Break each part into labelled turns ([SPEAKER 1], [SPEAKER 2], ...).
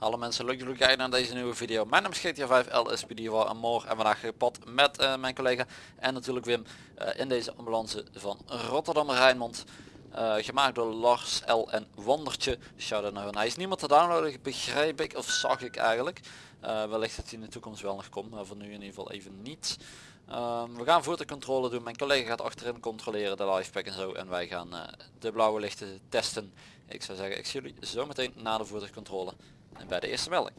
[SPEAKER 1] Alle mensen, leuk jullie kijken naar deze nieuwe video. Mijn naam is GTA 5 LSPD en morgen en vandaag gepad met uh, mijn collega en natuurlijk Wim uh, in deze ambulance van Rotterdam Rijnmond. Uh, gemaakt door Lars L en Wandertje. Shout naar hun. Hij is niemand te downloaden, begrijp ik, of zag ik eigenlijk. wellicht dat hij in de toekomst wel nog komt, maar voor nu in ieder geval even niet. Um, we gaan voertuigcontrole doen. Mijn collega gaat achterin controleren de lifepack en zo. En wij gaan de blauwe lichten testen. Ik zou zeggen, ik zie jullie zo meteen na de voertuigcontrole. En bij de eerste melding.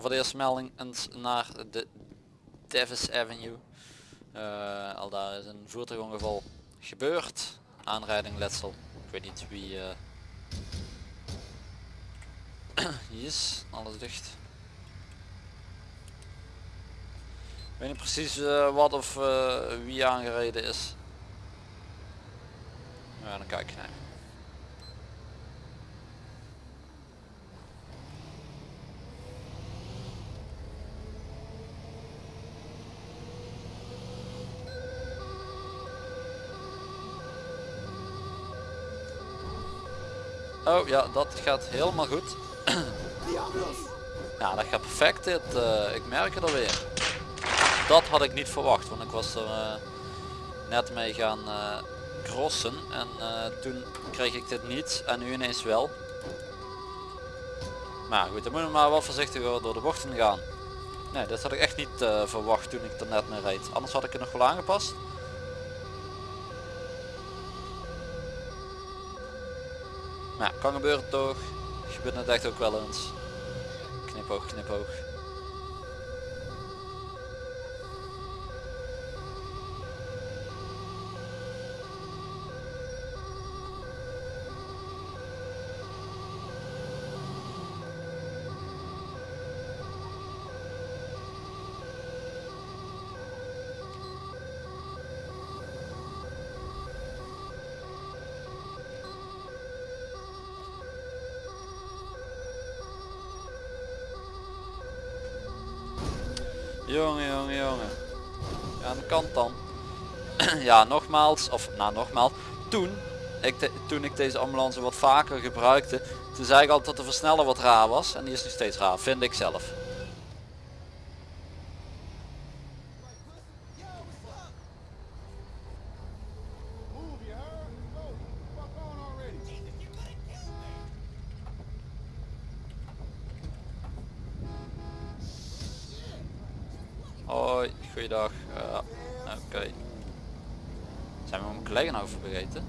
[SPEAKER 1] Voor de eerste melding eens naar de Davis Avenue. Uh, al daar is een voertuigongeval gebeurd. Aanrijding letsel. Ik weet niet wie... Uh... alles dicht. Ik weet niet precies uh, wat of wie aangereden is. Ja, dan kijk je naar. Oh ja, dat gaat helemaal goed. ja, dat gaat perfect dit. Uh, ik merk het alweer. Dat had ik niet verwacht, want ik was er uh, net mee gaan uh, crossen en toen kreeg ik dit niet en nu ineens wel. Maar goed, dan moeten we maar wel voorzichtiger door de bochten gaan. Nee, dat had ik echt niet verwacht toen ik er net mee reed. Anders had ik het nog wel aangepast. Ja, kan gebeuren toch. Gebeurt het echt ook wel eens. Knipoog, knipoog. Jongen, jongen, jongen. Ja, aan de kant dan. ja, nogmaals, of nou nogmaals, toen ik, toen ik deze ambulance wat vaker gebruikte, toen zei ik altijd dat de versneller wat raar was. En die is nog steeds raar, vind ik zelf. Goeiedag. Uh, Oké. Okay. Zijn we mijn collega nou vergeten?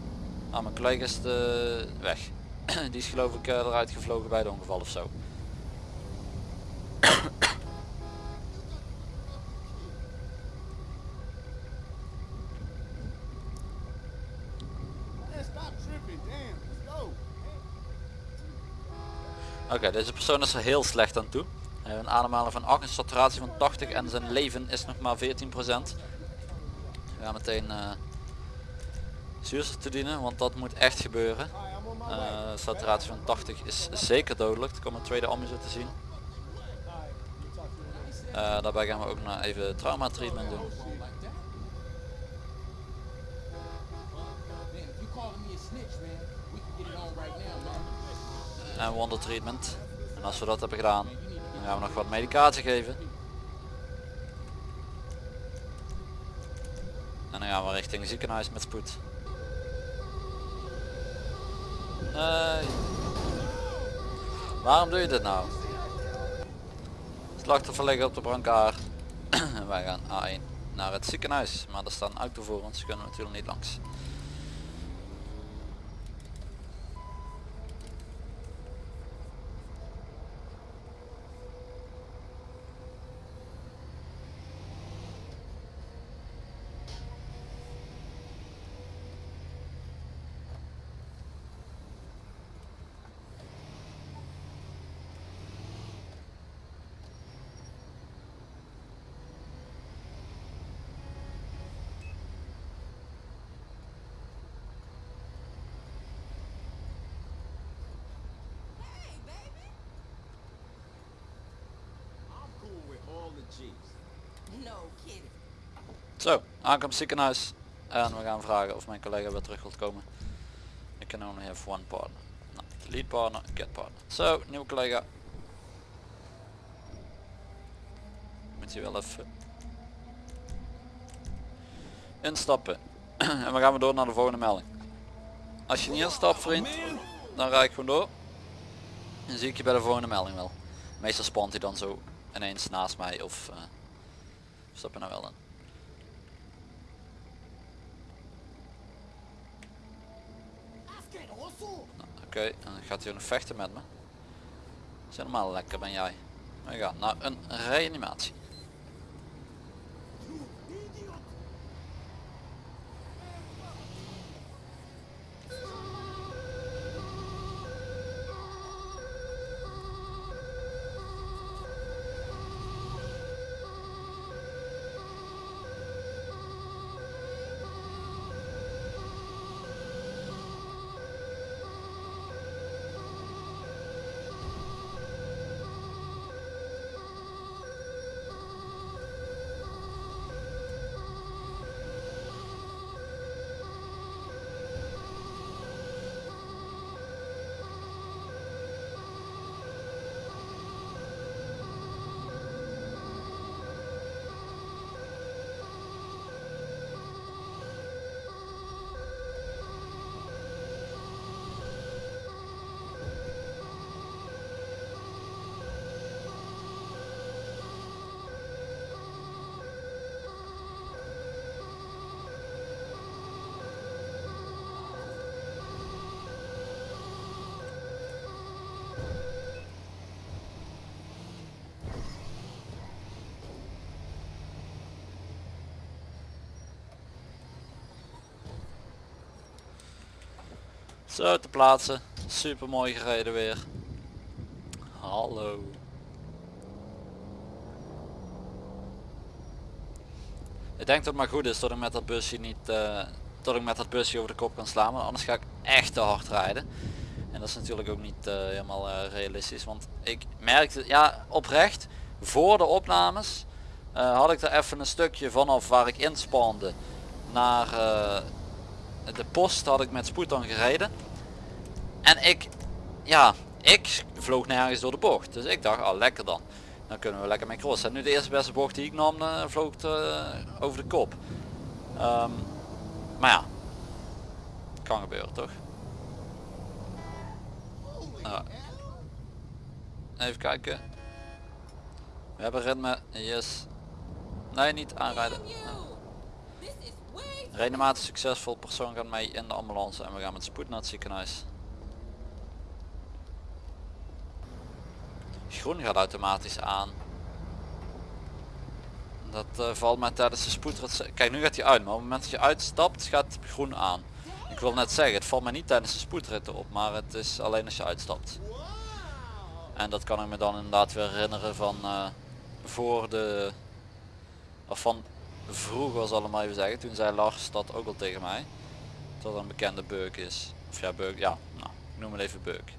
[SPEAKER 1] Ah, mijn collega is de weg. Die is geloof ik uh, eruit gevlogen bij het ongeval of zo. Oké, okay, deze persoon is er heel slecht aan toe. Een ademhaling van 8, een saturatie van 80 en zijn leven is nog maar 14%. We gaan meteen uh, zuurstof toedienen, want dat moet echt gebeuren. Uh, saturatie van 80 is zeker dodelijk. Er komt een tweede ambulance te zien. Uh, daarbij gaan we ook nog even trauma treatment doen. En wonder treatment. En als we dat hebben gedaan, gaan we nog wat medicatie geven. En dan gaan we richting ziekenhuis met spoed. Nee. Waarom doe je dit nou? Slachtoffer liggen op de brancard. en wij gaan A1 naar het ziekenhuis. Maar er staan autovorens, kunnen we natuurlijk niet langs. Zo, aankomst ziekenhuis. En we gaan vragen of mijn collega weer terug wilt komen. Ik can only have one partner. Nou, lead partner, get partner. Zo, nieuwe collega. Moet je wel even instappen. en we gaan weer door naar de volgende melding. Als je niet instapt vriend, dan rijd ik gewoon door. Dan zie ik je bij de volgende melding wel. Meestal spant hij dan zo ineens naast mij of uh, stap je nou wel in. Oké, dan gaat hij nog vechten met me. Is helemaal lekker ben jij. We gaan naar een reanimatie. Zo te plaatsen. Super mooi gereden weer. Hallo. Ik denk dat het maar goed is dat ik met dat busje niet uh, dat ik met dat busje over de kop kan slaan, want anders ga ik echt te hard rijden. En dat is natuurlijk ook niet uh, helemaal uh, realistisch, want ik merkte, ja oprecht, voor de opnames had ik er even een stukje vanaf waar ik inspande naar de post had ik met spoed dan gereden. En ik, ja, ik vloog nergens door de bocht. Dus ik dacht, al oh, lekker dan. Dan kunnen we lekker mee crossen. En nu de eerste beste bocht die ik nam, uh, vloog het, uh, over de kop. Um, maar ja, kan gebeuren toch? Uh, even kijken. We hebben ritme, yes. Nee, niet aanrijden. Reanimatie succesvol, persoon gaat mee in de ambulance en we gaan met spoed naar het ziekenhuis. Groen gaat automatisch aan. Dat uh, valt mij tijdens de spoedrit. Kijk nu gaat hij uit, maar op het moment dat je uitstapt gaat groen aan. Ik wil net zeggen, het valt mij niet tijdens de spoedritten op, maar het is alleen als je uitstapt. En dat kan ik me dan inderdaad weer herinneren van uh, voor de... Of van vroeger zal ik maar even zeggen. Toen zei Lars dat ook al tegen mij. Dat een bekende beuk is. Of ja, beuk, ja, nou, ik noem het even beuk.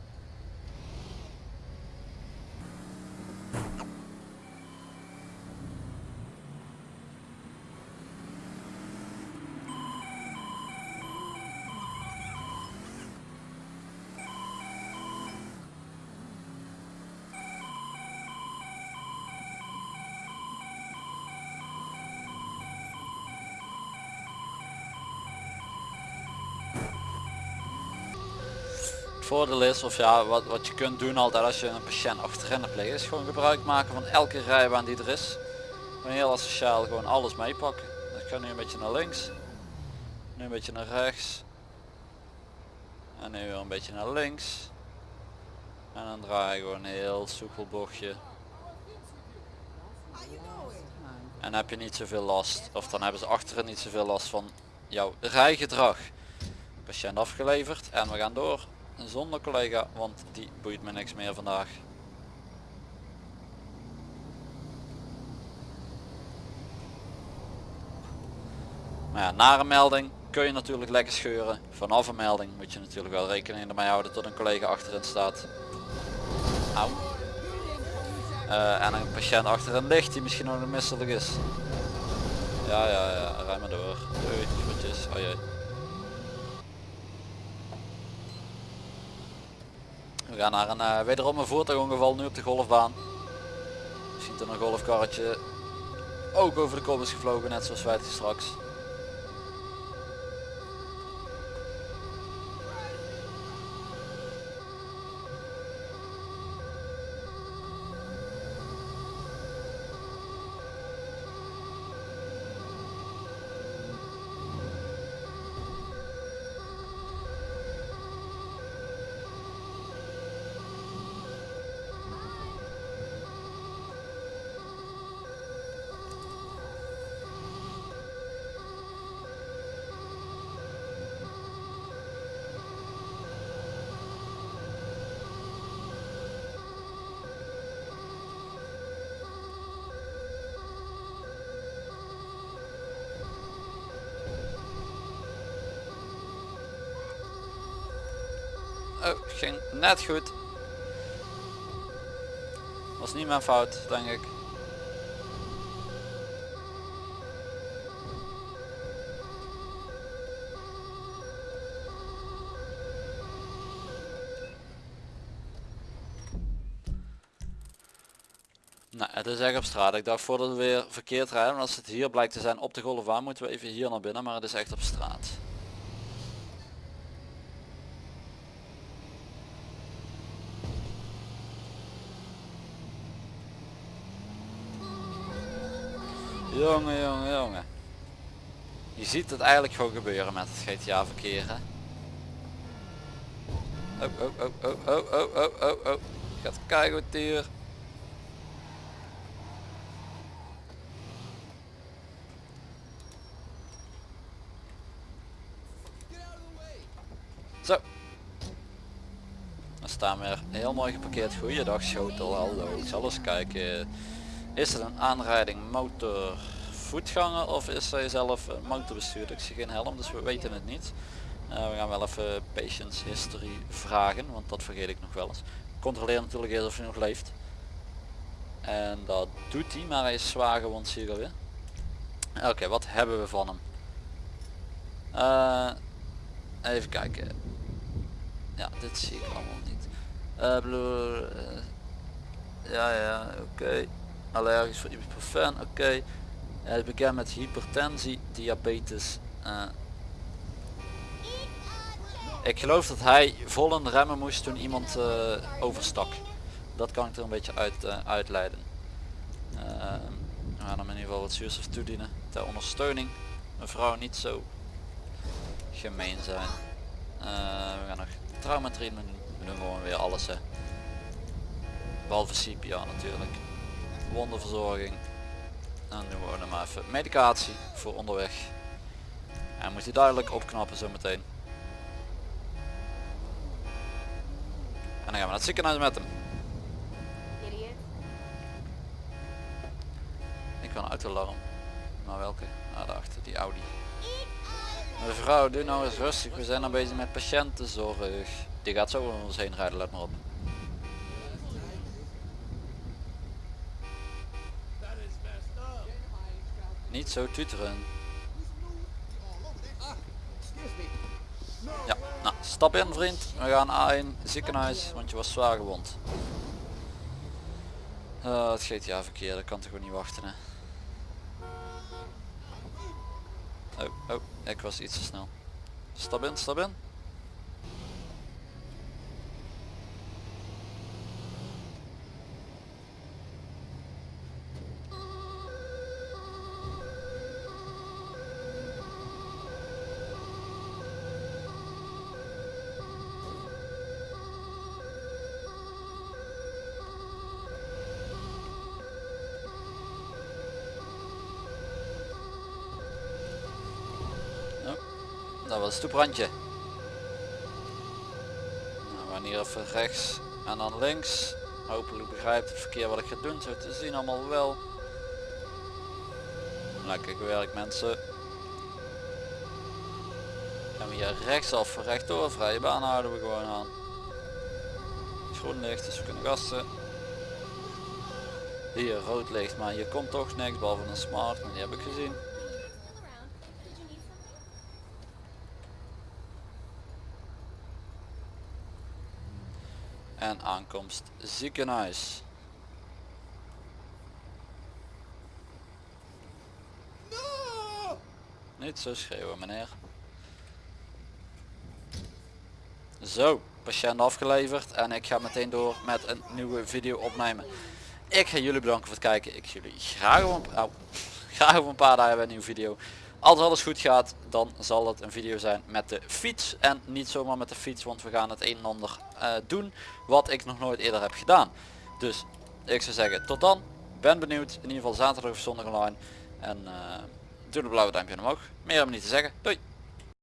[SPEAKER 1] Voordeel is, of ja, wat, wat je kunt doen altijd als je een patiënt achterin hebt liggen, is gewoon gebruik maken van elke rijbaan die er is. Gewoon heel asociaal gewoon alles meepakken. Dus ik ga nu een beetje naar links, nu een beetje naar rechts, en nu weer een beetje naar links. En dan draai je gewoon een heel soepel bochtje. En heb je niet zoveel last, of dan hebben ze achteren niet zoveel last van jouw rijgedrag. Patiënt afgeleverd en we gaan door zonder collega, want die boeit me niks meer vandaag. Maar ja, na een melding kun je natuurlijk lekker scheuren. Vanaf een melding moet je natuurlijk wel rekening ermee houden tot een collega achterin staat. Eh, en een patiënt achter een licht die misschien nog misselijk is. Ja, ja, ja, rij maar door. Doei, groetjes. Oh. We gaan naar een uh, wederom een voertuigongeval nu op de golfbaan. Je ziet er een golfkarretje ook over de kop is gevlogen, net zoals wij straks. Oh, ging net goed. Was niet mijn fout, denk ik. Nou, het is echt op straat. Ik dacht voordat we weer verkeerd rijden, als het hier blijkt te zijn op de golfbaan, moeten we even hier naar binnen, maar het is echt op straat. Jongen, jongen, jongen. Je ziet het eigenlijk gewoon gebeuren met het GTA verkeer. Hè? Oh, oh, oh, oh, oh, oh, oh, oh, oh. Gaat wat hier. Zo. Dan staan we er heel mooi geparkeerd. Goeiedag Schotel, hallo. Ik zal eens kijken. Is het een aanrijding motor voetganger of is hij zelf motorbestuurder? Ik zie geen helm dus we weten het niet. Uh, we gaan wel even patients history vragen want dat vergeet ik nog wel eens. Controleer natuurlijk eerst of hij nog leeft. En dat doet hij maar hij is zwaar gewond zie je alweer. Oké wat hebben we van hem? Uh, even kijken. Ja dit zie ik allemaal niet. Uh, ja ja oké allergisch voor ibuprofen, oké. Hij is bekend met hypertensie, diabetes. Uh. Ik geloof dat hij vol in remmen moest toen iemand uh, overstak. Dat kan ik er een beetje uit, uh, uitleiden. we gaan hem in ieder geval wat zuurstof toedienen ter ondersteuning. Mevrouw niet zo gemeen zijn. we gaan nog trauma treatment doen. We doen gewoon weer alles hè. Behalve CPR natuurlijk wonderverzorging. En nu doen we maar even medicatie voor onderweg. En moet hij duidelijk opknappen zometeen. En dan gaan we naar het ziekenhuis met hem. Ik wil een autoalarm. Maar welke? Ah, daarachter, die Audi. Mevrouw, doe nou eens rustig. We zijn al bezig met patiëntenzorg. Die gaat zo om ons heen rijden, let maar op. Niet zo tuteren. Ja, nou, stap in vriend. We gaan A1 ziekenhuis, want je was zwaar gewond. Uh, het GTA verkeer, dat kan toch gewoon niet wachten hè. Oh, oh, ik was iets te snel. Stap in, stap in. Dat het stoeprandje. Nou, we gaan hier even rechts en dan links. Hopelijk begrijpt het verkeer wat ik ga doen. Zo te zien allemaal wel. Lekker gewerkt mensen. Gaan we hier rechtsaf, rechtdoor, vrije baan houden we gewoon aan. Groen licht, dus we kunnen gassen. hier rood licht, maar je komt toch niks behalve een smart, en die heb ik gezien. En aankomst ziekenhuis. Niet zo schreeuwen meneer. Zo, patiënt afgeleverd en ik ga meteen door met een nieuwe video opnemen. Ik ga jullie bedanken voor het kijken. Ik zie jullie graag een, oh, graag over een paar dagen bij een nieuwe video. Als alles goed gaat, dan zal het een video zijn met de fiets. En niet zomaar met de fiets, want we gaan het een en ander uh, doen wat ik nog nooit eerder heb gedaan. Dus ik zou zeggen, tot dan. Ben benieuwd. In ieder geval zaterdag of zondag online. En uh, doe een blauwe duimpje omhoog. Meer we niet te zeggen. Doei!